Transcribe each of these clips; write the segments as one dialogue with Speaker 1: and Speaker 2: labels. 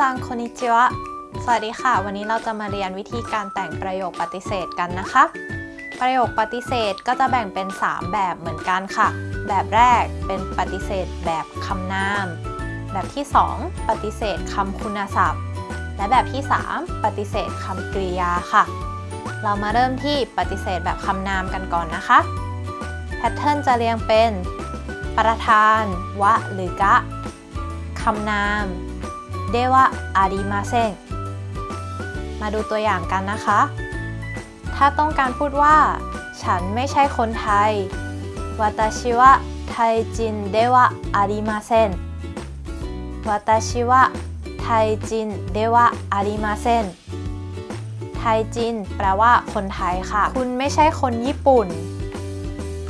Speaker 1: ซังคนิจิวะสวัสดีค่ะ วันนี้เราจะมาเรียนวิธีการแต่งประโยคปฏิเสธกันนะคะ ประโยคปฏิเสธก็จะแบ่งเป็น 3 แบบเหมือนกันค่ะ แบบแรกเป็นปฏิเสธแบบคำนาม แบบที่ 2 ปฏิเสธคำคุณศัพท์ และแบบที่ 3 ปฏิเสธคำกริยาค่ะ เรามาเริ่มที่ปฏิเสธแบบคำนามกันก่อนนะคะ แพทเทิร์นจะเรียงเป็น ประธาน วะ หรือกะคำนาม เดวะอาริมาเซงมาดูตัวอย่างกันนะคะ ถ้าต้องการพูดว่า ฉันไม่ใช่คนไทยวาตาชิวะไทจินเดวะอาริมาเซนวาตาชิวะไทจินเดวะอาริมาเซนไทจินแปลว่าคนไทยค่ะ คุณไม่ใช่คนญี่ปุ่น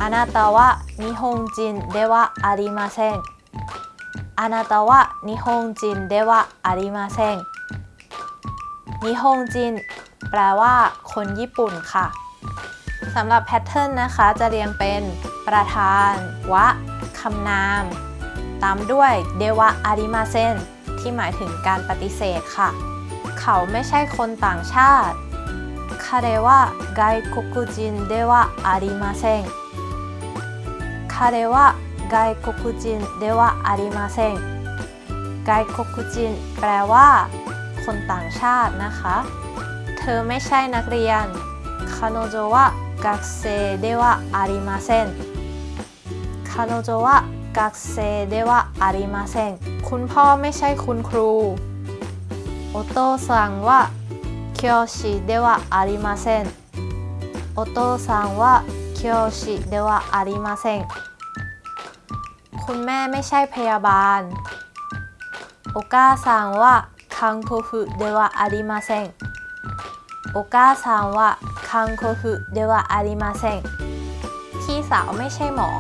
Speaker 1: อานาตาวะนิฮงจินเดวะอาริมาเซน อานาตาวะนิฮงจินเดวะอาริมาเซนนิฮงจินแปลว่าคนญี่ปุ่นค่ะสำหรับแพทเทิร์นนะคะจะเรียงเป็นประธาน วะคำนาม ตามด้วยเดวะอาริมาเซนที่หมายถึงการปฏิเสธค่ะ เขาไม่ใช่คนต่างชาติคาเรวะไกโกคุจินเดวะอาริมาเซนคาเรวะ ไกโกคุจินเดวะอาริมาเซนไกโกคุจินแปลว่า คนต่างชาตินะคะ เธอไม่ใช่นักเรียน彼女は学生ではありません彼女は学生ではありませんคุณพ่อไม่ใช่คุณครูお父さんは教師ではありませんお父さんは教師ではありませんคุ คุณแม่ไม่ใช่พยาบาลおอกาซังว่าคังโคฟุเดวะอาริมาเซงโอกาซังว่าคังโคฟุเดวะอาริมาเซงพี่สาวไม่ใช่หมอ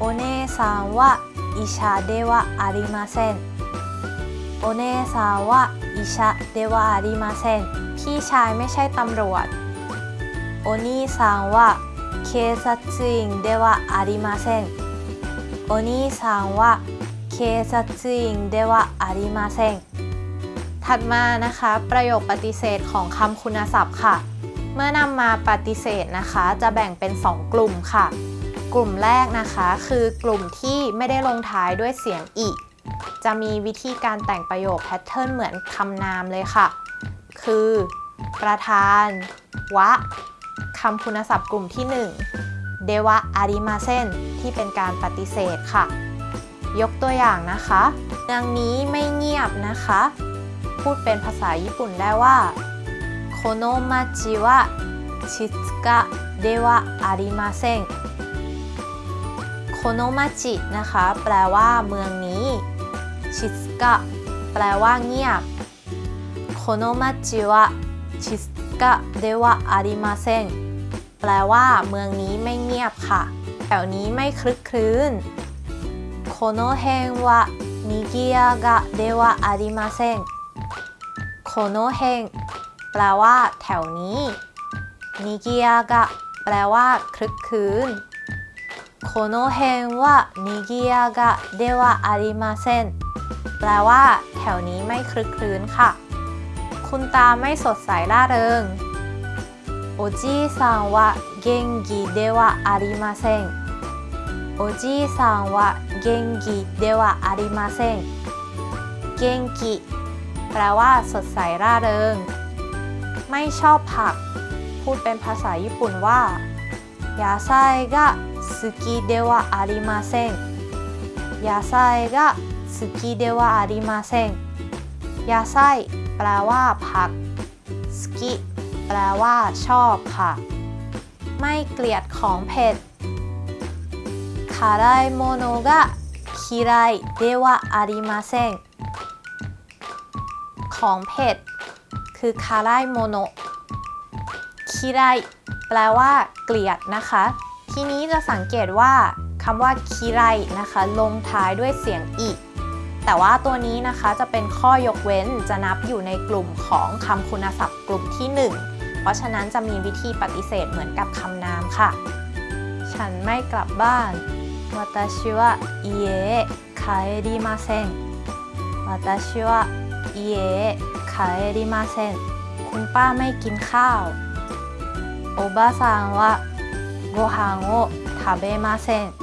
Speaker 1: おอเน่ซังว่าอิชาเดวะอาริมาเซนโเน่ซังว่าอิชาเดวะอาริมาเซนพี่ชายไม่ใช่ตำรวจおอนี่ซังว่าเคซัตซิงเดวะอาริมาเซน お兄さんは警察員ではありませんถัดมานะคะ ประโยคปฏิเสธของคำคุณศัพท์ค่ะ เมื่อนำมาปฏิเสธนะคะ จะแบ่งเป็น 2 กลุ่มค่ะ กลุ่มแรกนะคะ คือกลุ่มที่ไม่ได้ลงท้ายด้วยเสียงอีจะมีวิธีการแต่งประโยคแพทเทิร์นเหมือนคำนามเลยค่ะ คือ ประธาน วะคำคุณศัพท์กลุ่มที่ 1 เดวะอาริมาเซนที่เป็นการปฏิเสธค่ะ ยกตัวอย่างนะคะเมืองนี้ไม่เงียบนะคะ พูดเป็นภาษาญี่ปุ่นได้ว่าโคโนมาจิวะชิตกะเดวะอาริมาเซงโคโนมาจินะคะ แปลว่าเมืองนี้ชิตกะแปลว่าเงียบโคโนมาจิวะชิตกะเดวะอาริมาเซง แปลว่า เมืองนี้ไม่เงียบค่ะ แถวนี้ไม่คลึกคลื้นโคโนเฮงวะนิกิยากะเดวะอาริมาเซงโคโนเฮงแปลว่า แถวนี้นิกิยากะแปลว่า คลึกคลื้นโคโนเฮงว่นิกิยากะเดวะอาริมาเซนแปลว่า แถวนี้ไม่คลึกคลื้นค่ะ คุณตาไม่สดใสร่าเริง โอจีซังวะเกงกิเดวะอาริมาเซนโอจีซังวะเกงกิเดวะอาริมาเซนเกงกิแปลว่าสดใสร่าเริง ไม่ชอบผัก พูดเป็นภาษาญี่ปุ่นว่ายาไซกะสุกิเดวะอาริมาเซงยาไซกะสุกิเดวะอาริมาเซงยาไซแปลว่าผักสกิ แปลว่า ชอบค่ะ ไม่เกลียดของเผ็ดคาไรโมโนกะคิไรเดวะอาริมาเซงของเผ็ด คือคาไรโมโนคิไรแปลว่า เกลียดนะคะ ทีนี้จะสังเกตว่าคำว่าคิไรนะคะ ลงท้ายด้วยเสียงอีแต่ว่าตัวนี้นะคะจะเป็นข้อยกเว้นจะนับอยู่ในกลุ่มของคำคุณศัพท์กลุ่มที่ 1 เพราะฉะนั้นจะมีวิธีปฏิเสธเหมือนกับคำนามค่ะ ฉันไม่กลับบ้าน私は家へ帰りません私は いえ帰りませんคุณป้าไม่กินข้าวおばさんはご飯を食べません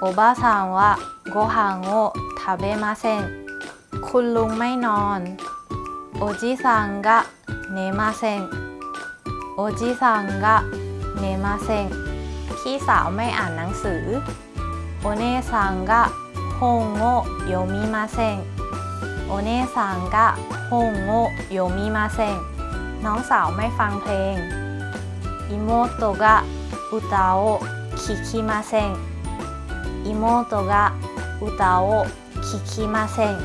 Speaker 1: おばさんはご飯を食べませんคุณลุงไม่นอนおじさんが 寝ませんおじさんが寝ませんพี่สาวไม่อ่านหนังสือお姉さんが本を読みませんお姉さんが本を読みませんน้องสาวไม่ฟังเพลง妹が歌を聴きません妹が歌を聴きません